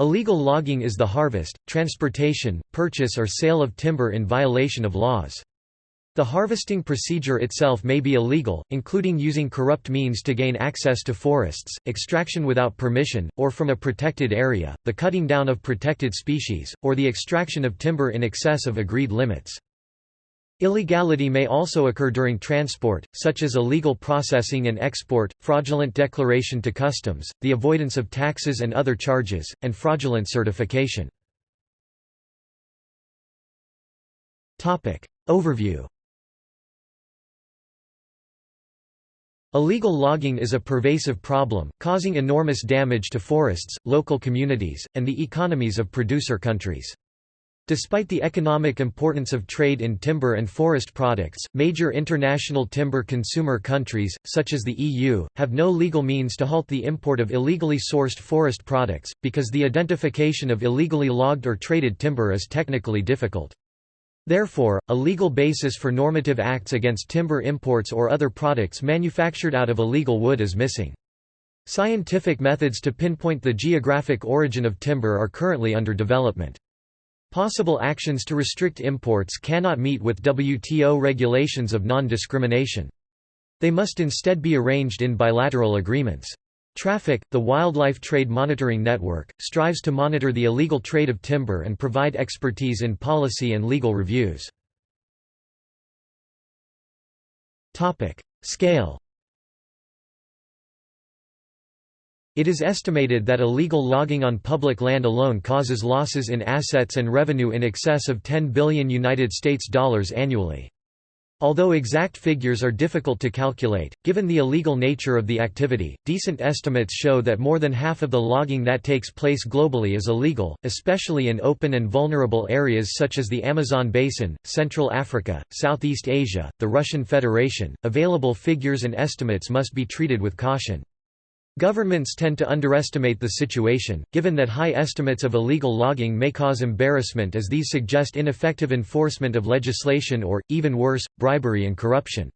Illegal logging is the harvest, transportation, purchase or sale of timber in violation of laws. The harvesting procedure itself may be illegal, including using corrupt means to gain access to forests, extraction without permission, or from a protected area, the cutting down of protected species, or the extraction of timber in excess of agreed limits. Illegality may also occur during transport, such as illegal processing and export, fraudulent declaration to customs, the avoidance of taxes and other charges, and fraudulent certification. Overview Illegal logging is a pervasive problem, causing enormous damage to forests, local communities, and the economies of producer countries. Despite the economic importance of trade in timber and forest products, major international timber consumer countries, such as the EU, have no legal means to halt the import of illegally sourced forest products, because the identification of illegally logged or traded timber is technically difficult. Therefore, a legal basis for normative acts against timber imports or other products manufactured out of illegal wood is missing. Scientific methods to pinpoint the geographic origin of timber are currently under development. Possible actions to restrict imports cannot meet with WTO regulations of non-discrimination. They must instead be arranged in bilateral agreements. Traffic, the Wildlife Trade Monitoring Network, strives to monitor the illegal trade of timber and provide expertise in policy and legal reviews. Scale It is estimated that illegal logging on public land alone causes losses in assets and revenue in excess of 10 billion United States dollars annually. Although exact figures are difficult to calculate, given the illegal nature of the activity, decent estimates show that more than half of the logging that takes place globally is illegal, especially in open and vulnerable areas such as the Amazon basin, Central Africa, Southeast Asia, the Russian Federation. Available figures and estimates must be treated with caution. Governments tend to underestimate the situation, given that high estimates of illegal logging may cause embarrassment as these suggest ineffective enforcement of legislation or, even worse, bribery and corruption.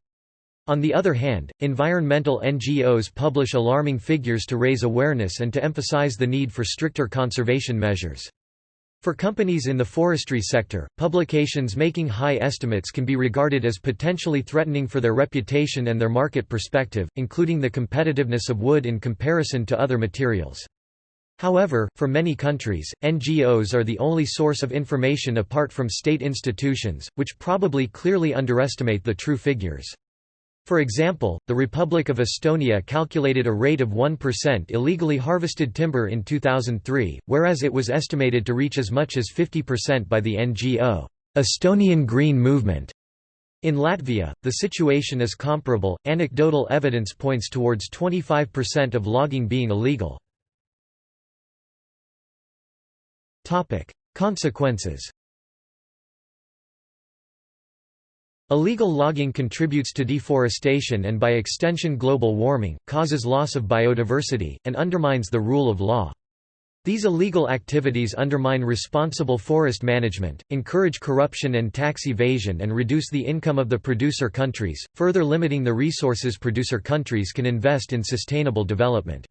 On the other hand, environmental NGOs publish alarming figures to raise awareness and to emphasize the need for stricter conservation measures. For companies in the forestry sector, publications making high estimates can be regarded as potentially threatening for their reputation and their market perspective, including the competitiveness of wood in comparison to other materials. However, for many countries, NGOs are the only source of information apart from state institutions, which probably clearly underestimate the true figures. For example, the Republic of Estonia calculated a rate of 1% illegally harvested timber in 2003, whereas it was estimated to reach as much as 50% by the NGO, Estonian Green Movement. In Latvia, the situation is comparable. Anecdotal evidence points towards 25% of logging being illegal. Topic: Consequences Illegal logging contributes to deforestation and by extension global warming, causes loss of biodiversity, and undermines the rule of law. These illegal activities undermine responsible forest management, encourage corruption and tax evasion and reduce the income of the producer countries, further limiting the resources producer countries can invest in sustainable development.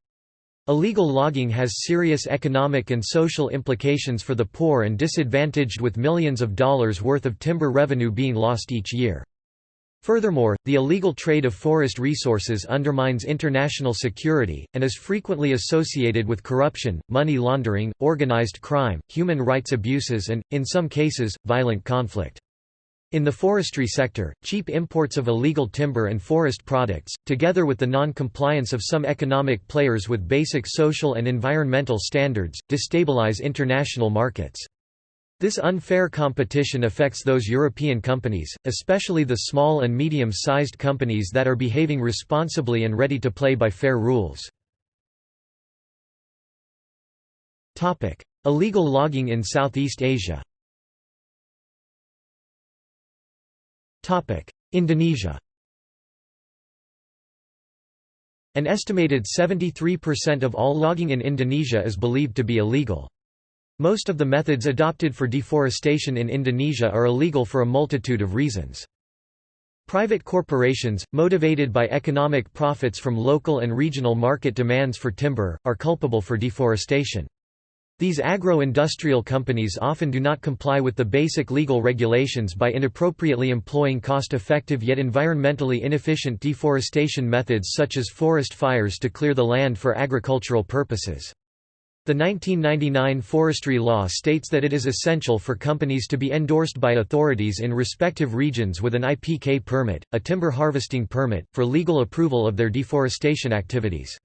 Illegal logging has serious economic and social implications for the poor and disadvantaged with millions of dollars worth of timber revenue being lost each year. Furthermore, the illegal trade of forest resources undermines international security, and is frequently associated with corruption, money laundering, organized crime, human rights abuses and, in some cases, violent conflict. In the forestry sector, cheap imports of illegal timber and forest products, together with the non-compliance of some economic players with basic social and environmental standards, destabilize international markets. This unfair competition affects those European companies, especially the small and medium-sized companies that are behaving responsibly and ready to play by fair rules. Illegal logging in Southeast Asia Indonesia An estimated 73% of all logging in Indonesia is believed to be illegal. Most of the methods adopted for deforestation in Indonesia are illegal for a multitude of reasons. Private corporations, motivated by economic profits from local and regional market demands for timber, are culpable for deforestation. These agro-industrial companies often do not comply with the basic legal regulations by inappropriately employing cost-effective yet environmentally inefficient deforestation methods such as forest fires to clear the land for agricultural purposes. The 1999 forestry law states that it is essential for companies to be endorsed by authorities in respective regions with an IPK permit, a timber harvesting permit, for legal approval of their deforestation activities.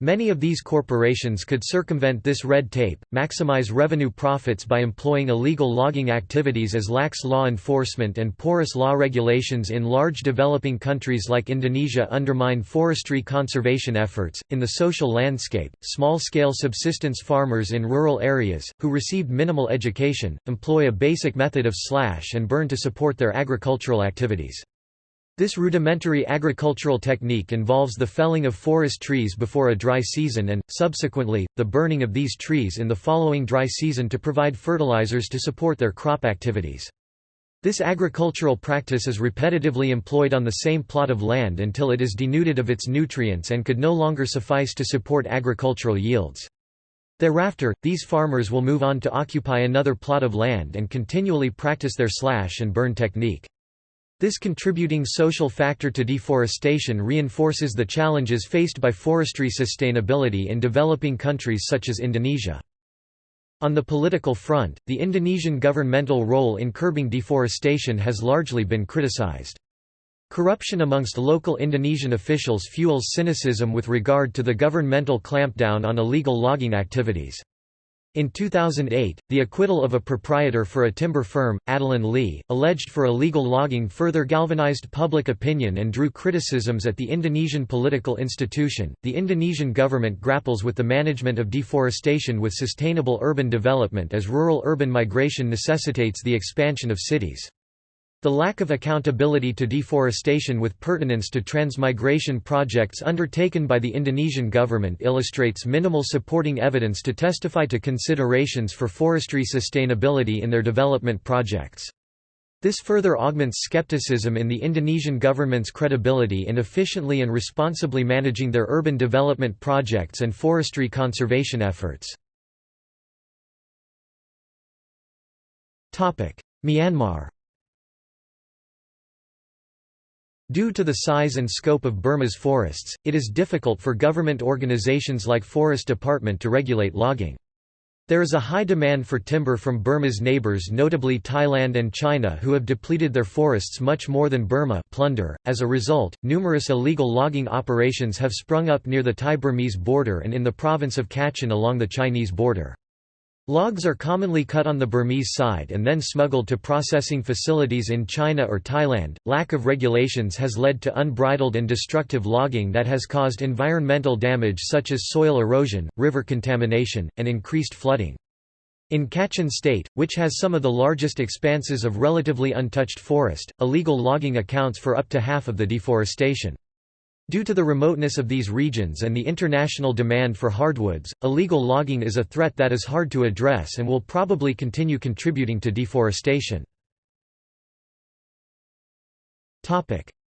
Many of these corporations could circumvent this red tape, maximize revenue profits by employing illegal logging activities as lax law enforcement and porous law regulations in large developing countries like Indonesia undermine forestry conservation efforts. In the social landscape, small scale subsistence farmers in rural areas, who received minimal education, employ a basic method of slash and burn to support their agricultural activities. This rudimentary agricultural technique involves the felling of forest trees before a dry season and, subsequently, the burning of these trees in the following dry season to provide fertilizers to support their crop activities. This agricultural practice is repetitively employed on the same plot of land until it is denuded of its nutrients and could no longer suffice to support agricultural yields. Thereafter, these farmers will move on to occupy another plot of land and continually practice their slash and burn technique. This contributing social factor to deforestation reinforces the challenges faced by forestry sustainability in developing countries such as Indonesia. On the political front, the Indonesian governmental role in curbing deforestation has largely been criticized. Corruption amongst local Indonesian officials fuels cynicism with regard to the governmental clampdown on illegal logging activities. In 2008, the acquittal of a proprietor for a timber firm, Adelin Lis, alleged for illegal logging further galvanized public opinion and drew criticisms at the Indonesian political institution. The Indonesian government grapples with the management of deforestation with sustainable urban development as rural urban migration necessitates the expansion of cities. The lack of accountability to deforestation with pertinence to transmigration projects undertaken by the Indonesian government illustrates minimal supporting evidence to testify to considerations for forestry sustainability in their development projects. This further augments skepticism in the Indonesian government's credibility in efficiently and responsibly managing their urban development projects and forestry conservation efforts. Myanmar Due to the size and scope of Burma's forests, it is difficult for government organizations like Forest Department to regulate logging. There is a high demand for timber from Burma's neighbors notably Thailand and China who have depleted their forests much more than Burma plunder. As a result, numerous illegal logging operations have sprung up near the Thai-Burmese border and in the province of Kachin along the Chinese border. Logs are commonly cut on the Burmese side and then smuggled to processing facilities in China or Thailand. Lack of regulations has led to unbridled and destructive logging that has caused environmental damage such as soil erosion, river contamination, and increased flooding. In Kachin State, which has some of the largest expanses of relatively untouched forest, illegal logging accounts for up to half of the deforestation. Due to the remoteness of these regions and the international demand for hardwoods, illegal logging is a threat that is hard to address and will probably continue contributing to deforestation.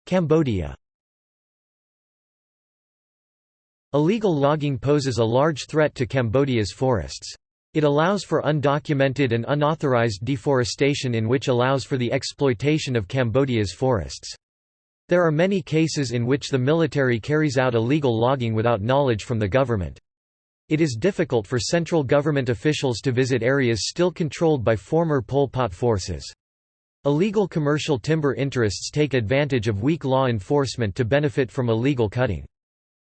Cambodia Illegal logging poses a large threat to Cambodia's forests. It allows for undocumented and unauthorized deforestation in which allows for the exploitation of Cambodia's forests. There are many cases in which the military carries out illegal logging without knowledge from the government. It is difficult for central government officials to visit areas still controlled by former Pol Pot forces. Illegal commercial timber interests take advantage of weak law enforcement to benefit from illegal cutting.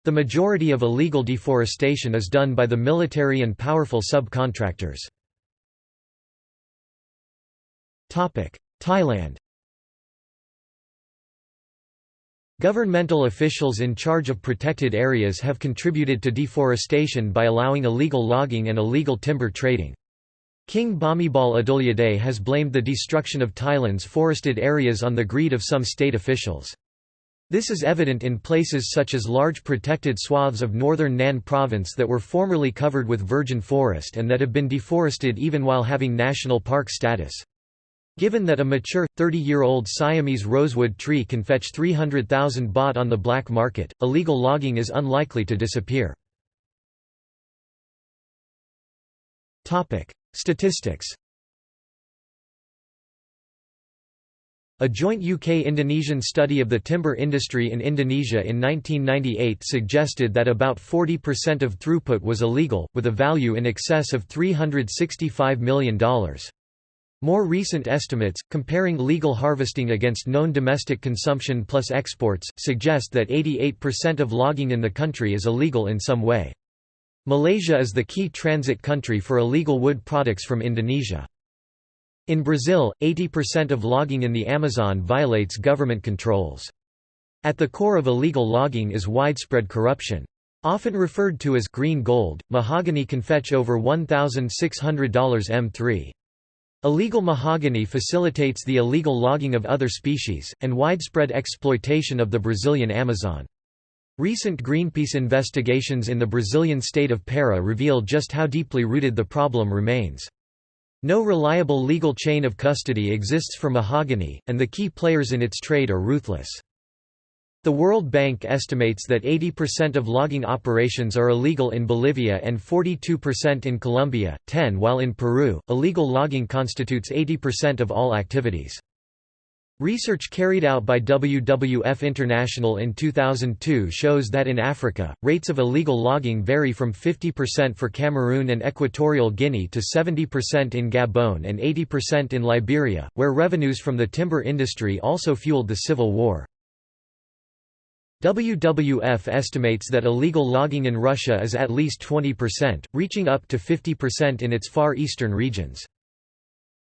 The majority of illegal deforestation is done by the military and powerful subcontractors. Thailand Governmental officials in charge of protected areas have contributed to deforestation by allowing illegal logging and illegal timber trading. King Bhumibol Adulyadej has blamed the destruction of Thailand's forested areas on the greed of some state officials. This is evident in places such as large protected swaths of northern Nan province that were formerly covered with virgin forest and that have been deforested even while having national park status. Given that a mature, 30-year-old Siamese rosewood tree can fetch 300,000 baht on the black market, illegal logging is unlikely to disappear. Statistics A joint UK-Indonesian study of the timber industry in Indonesia in 1998 suggested that about 40% of throughput was illegal, with a value in excess of $365 million. More recent estimates, comparing legal harvesting against known domestic consumption plus exports, suggest that 88% of logging in the country is illegal in some way. Malaysia is the key transit country for illegal wood products from Indonesia. In Brazil, 80% of logging in the Amazon violates government controls. At the core of illegal logging is widespread corruption. Often referred to as green gold, mahogany can fetch over $1,600 m3. Illegal mahogany facilitates the illegal logging of other species, and widespread exploitation of the Brazilian Amazon. Recent Greenpeace investigations in the Brazilian state of Para reveal just how deeply rooted the problem remains. No reliable legal chain of custody exists for mahogany, and the key players in its trade are ruthless. The World Bank estimates that 80% of logging operations are illegal in Bolivia and 42% in Colombia, 10 while in Peru, illegal logging constitutes 80% of all activities. Research carried out by WWF International in 2002 shows that in Africa, rates of illegal logging vary from 50% for Cameroon and Equatorial Guinea to 70% in Gabon and 80% in Liberia, where revenues from the timber industry also fueled the civil war. WWF estimates that illegal logging in Russia is at least 20%, reaching up to 50% in its far eastern regions.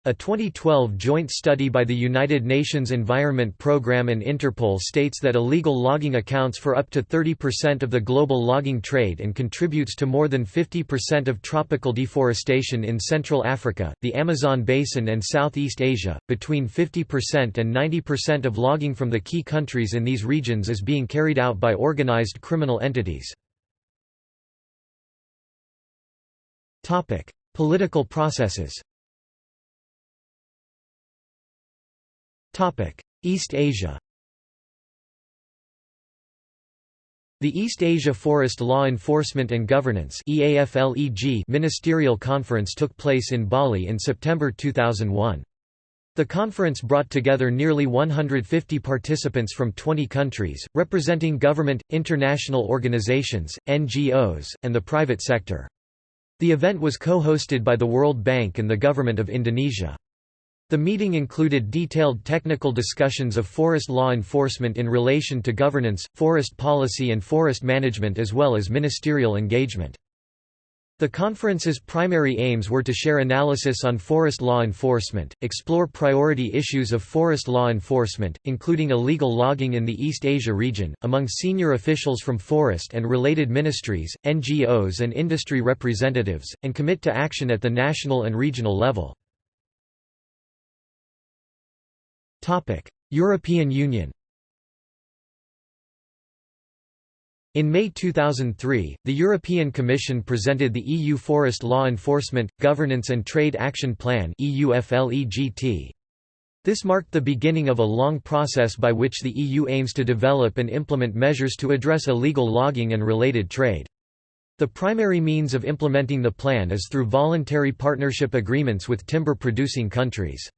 A 2012 joint study by the United Nations Environment Programme and Interpol states that illegal logging accounts for up to 30% of the global logging trade and contributes to more than 50% of tropical deforestation in Central Africa, the Amazon basin, and Southeast Asia. Between 50% and 90% of logging from the key countries in these regions is being carried out by organized criminal entities. Topic: Political processes East Asia The East Asia Forest Law Enforcement and Governance ministerial conference took place in Bali in September 2001. The conference brought together nearly 150 participants from 20 countries, representing government, international organizations, NGOs, and the private sector. The event was co-hosted by the World Bank and the Government of Indonesia. The meeting included detailed technical discussions of forest law enforcement in relation to governance, forest policy and forest management as well as ministerial engagement. The conference's primary aims were to share analysis on forest law enforcement, explore priority issues of forest law enforcement, including illegal logging in the East Asia region, among senior officials from forest and related ministries, NGOs and industry representatives, and commit to action at the national and regional level. European Union In May 2003, the European Commission presented the EU Forest Law Enforcement, Governance and Trade Action Plan This marked the beginning of a long process by which the EU aims to develop and implement measures to address illegal logging and related trade. The primary means of implementing the plan is through voluntary partnership agreements with timber-producing countries.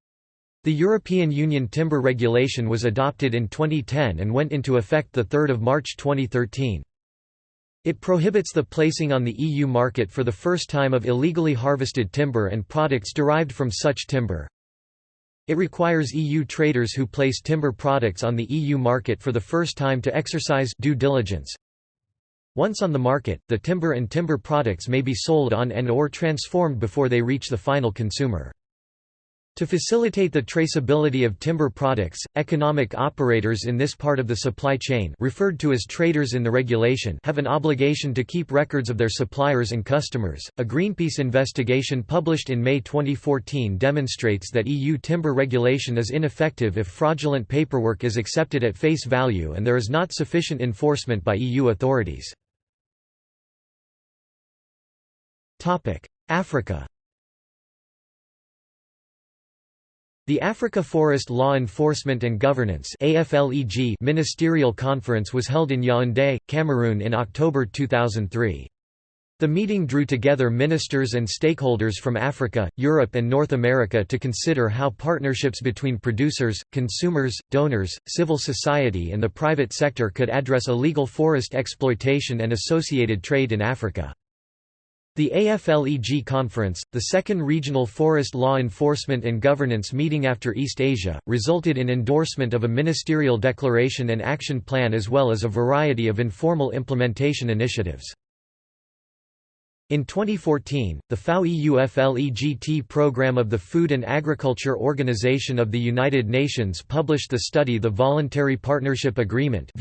The European Union Timber Regulation was adopted in 2010 and went into effect 3 March 2013. It prohibits the placing on the EU market for the first time of illegally harvested timber and products derived from such timber. It requires EU traders who place timber products on the EU market for the first time to exercise due diligence. Once on the market, the timber and timber products may be sold on and or transformed before they reach the final consumer. To facilitate the traceability of timber products, economic operators in this part of the supply chain referred to as traders in the regulation have an obligation to keep records of their suppliers and customers. A Greenpeace investigation published in May 2014 demonstrates that EU timber regulation is ineffective if fraudulent paperwork is accepted at face value and there is not sufficient enforcement by EU authorities. Africa The Africa Forest Law Enforcement and Governance ministerial conference was held in Yaoundé, Cameroon in October 2003. The meeting drew together ministers and stakeholders from Africa, Europe and North America to consider how partnerships between producers, consumers, donors, civil society and the private sector could address illegal forest exploitation and associated trade in Africa. The AFLEG Conference, the second regional forest law enforcement and governance meeting after East Asia, resulted in endorsement of a ministerial declaration and action plan as well as a variety of informal implementation initiatives. In 2014, the FAO-EUFLEGT program of the Food and Agriculture Organization of the United Nations published the study The Voluntary Partnership Agreement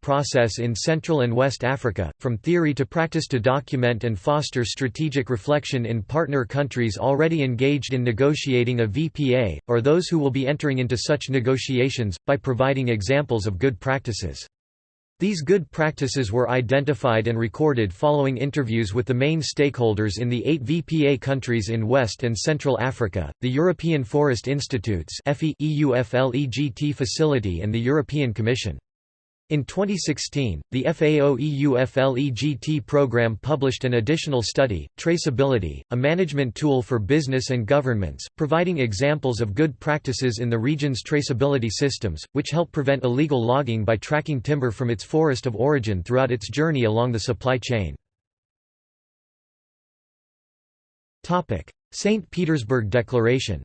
process in Central and West Africa, from theory to practice to document and foster strategic reflection in partner countries already engaged in negotiating a VPA, or those who will be entering into such negotiations, by providing examples of good practices. These good practices were identified and recorded following interviews with the main stakeholders in the eight VPA countries in West and Central Africa, the European Forest Institutes EUFLEGT facility and the European Commission. In 2016, the FAO-EUFLEGT program published an additional study, Traceability, a management tool for business and governments, providing examples of good practices in the region's traceability systems, which help prevent illegal logging by tracking timber from its forest of origin throughout its journey along the supply chain. St. Petersburg Declaration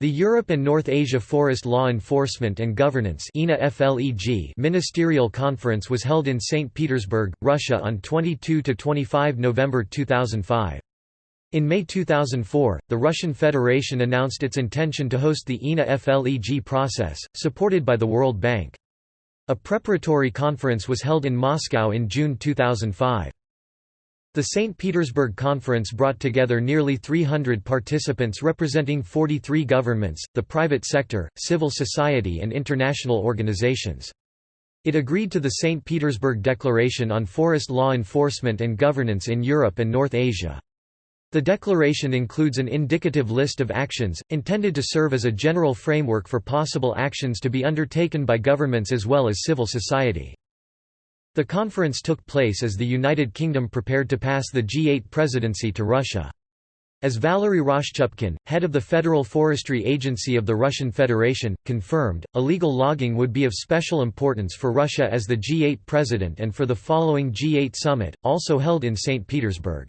The Europe and North Asia Forest Law Enforcement and Governance Ministerial Conference was held in St. Petersburg, Russia on 22–25 November 2005. In May 2004, the Russian Federation announced its intention to host the ENA FLEG process, supported by the World Bank. A preparatory conference was held in Moscow in June 2005. The St. Petersburg Conference brought together nearly 300 participants representing 43 governments, the private sector, civil society and international organizations. It agreed to the St. Petersburg Declaration on Forest Law Enforcement and Governance in Europe and North Asia. The declaration includes an indicative list of actions, intended to serve as a general framework for possible actions to be undertaken by governments as well as civil society. The conference took place as the United Kingdom prepared to pass the G8 presidency to Russia. As Valery Roshchupkin, head of the Federal Forestry Agency of the Russian Federation, confirmed, illegal logging would be of special importance for Russia as the G8 president and for the following G8 summit, also held in St. Petersburg.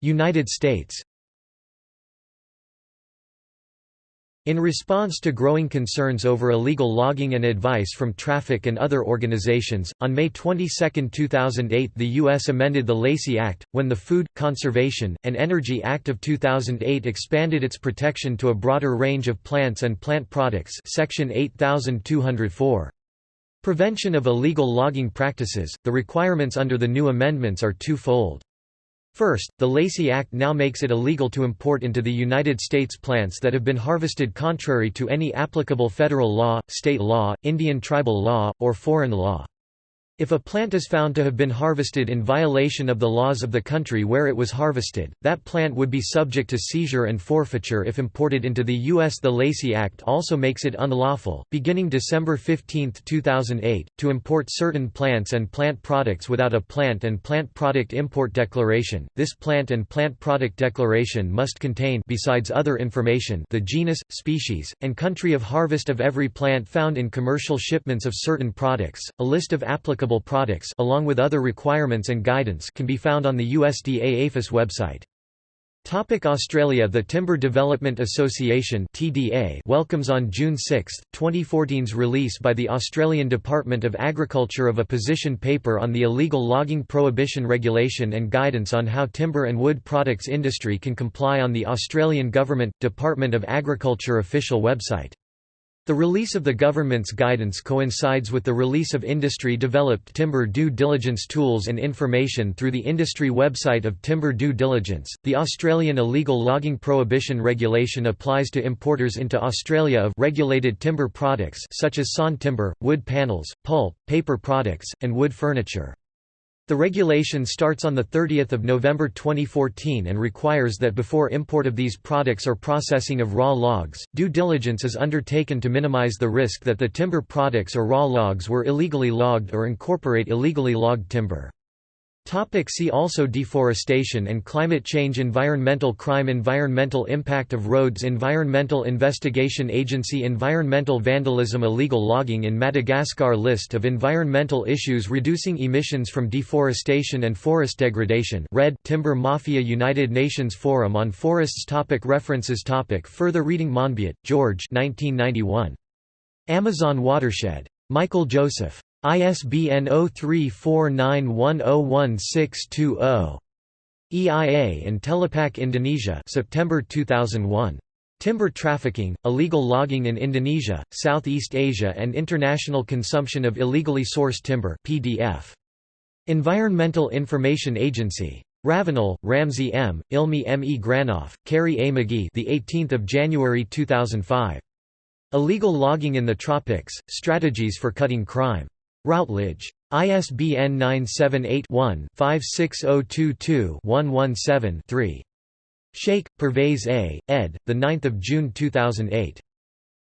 United States In response to growing concerns over illegal logging and advice from traffic and other organizations, on May 22, 2008 the U.S. amended the Lacey Act, when the Food, Conservation, and Energy Act of 2008 expanded its protection to a broader range of plants and plant products Section 8204. Prevention of illegal logging practices, the requirements under the new amendments are twofold. First, the Lacey Act now makes it illegal to import into the United States plants that have been harvested contrary to any applicable federal law, state law, Indian tribal law, or foreign law. If a plant is found to have been harvested in violation of the laws of the country where it was harvested, that plant would be subject to seizure and forfeiture if imported into the U.S. The Lacey Act also makes it unlawful, beginning December 15, 2008, to import certain plants and plant products without a plant and plant product import declaration. This plant and plant product declaration must contain besides other information the genus, species, and country of harvest of every plant found in commercial shipments of certain products, a list of applicable products along with other requirements and guidance can be found on the USDA APHIS website. Topic Australia The Timber Development Association TDA welcomes on June 6, 2014's release by the Australian Department of Agriculture of a position paper on the illegal logging prohibition regulation and guidance on how timber and wood products industry can comply on the Australian Government, Department of Agriculture official website. The release of the government's guidance coincides with the release of industry-developed timber due diligence tools and information through the industry website of Timber Due Diligence. The Australian illegal logging prohibition regulation applies to importers into Australia of regulated timber products such as sawn timber, wood panels, pulp, paper products, and wood furniture. The regulation starts on 30 November 2014 and requires that before import of these products or processing of raw logs, due diligence is undertaken to minimize the risk that the timber products or raw logs were illegally logged or incorporate illegally logged timber. Topic see also Deforestation and climate change Environmental crime Environmental impact of roads Environmental Investigation Agency Environmental vandalism Illegal logging in Madagascar List of environmental issues Reducing emissions from deforestation and forest degradation Red Timber Mafia United Nations Forum on Forests topic References topic Further reading Monbiot, George 1991. Amazon Watershed. Michael Joseph. ISBN 0349101620. EIA and Telapak Indonesia September 2001. Timber Trafficking, Illegal Logging in Indonesia, Southeast Asia and International Consumption of Illegally Sourced Timber PDF. Environmental Information Agency. Ravenel, Ramsey M., Ilmi M. E. Granoff, Carrie A. McGee the 18th of January 2005. Illegal Logging in the Tropics, Strategies for Cutting Crime. Routledge. ISBN 978-1-56022-117-3. Sheikh, Pervez A., ed., 9 June 2008.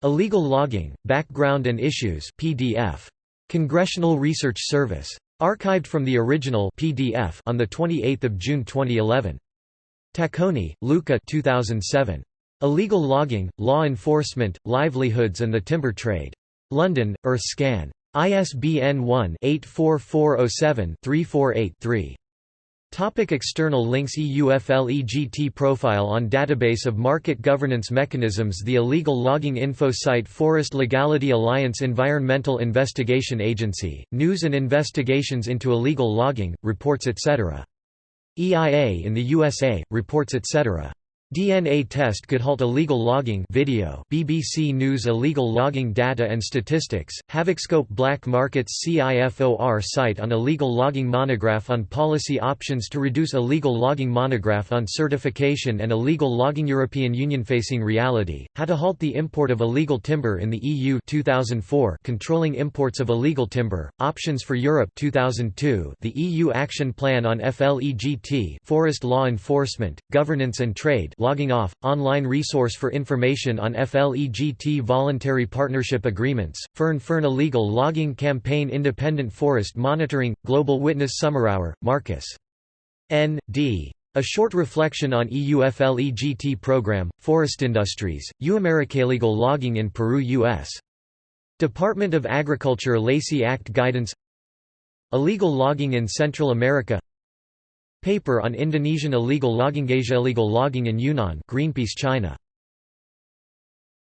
Illegal Logging, Background and Issues PDF. Congressional Research Service. Archived from the original PDF on 28 June 2011. Tacconi, Luca 2007. Illegal Logging, Law Enforcement, Livelihoods and the Timber Trade. London, EarthScan. ISBN 1-84407-348-3. Topic external links EUFLEGT profile on Database of Market Governance Mechanisms The illegal logging info site Forest Legality Alliance Environmental Investigation Agency, News and Investigations into Illegal Logging, Reports etc. EIA in the USA, Reports etc. DNA test could halt illegal logging video BBC News Illegal logging data and statistics, Havocscope Black Markets CIFOR site on illegal logging monograph on policy options to reduce illegal logging monograph on certification and illegal logging European Union facing reality, how to halt the import of illegal timber in the EU 2004 controlling imports of illegal timber, options for Europe 2002 the EU Action Plan on FLEGT forest law enforcement, governance and trade Logging Off, online resource for information on FLEGT voluntary partnership agreements, Fern Fern Illegal Logging Campaign Independent Forest Monitoring, Global Witness Sommerauer, Marcus. N. D. A short reflection on EU FLEGT program, Forest Industries, Illegal Logging in Peru U.S. Department of Agriculture Lacey Act Guidance Illegal logging in Central America Paper on Indonesian illegal logging Asia illegal logging in Yunnan Greenpeace China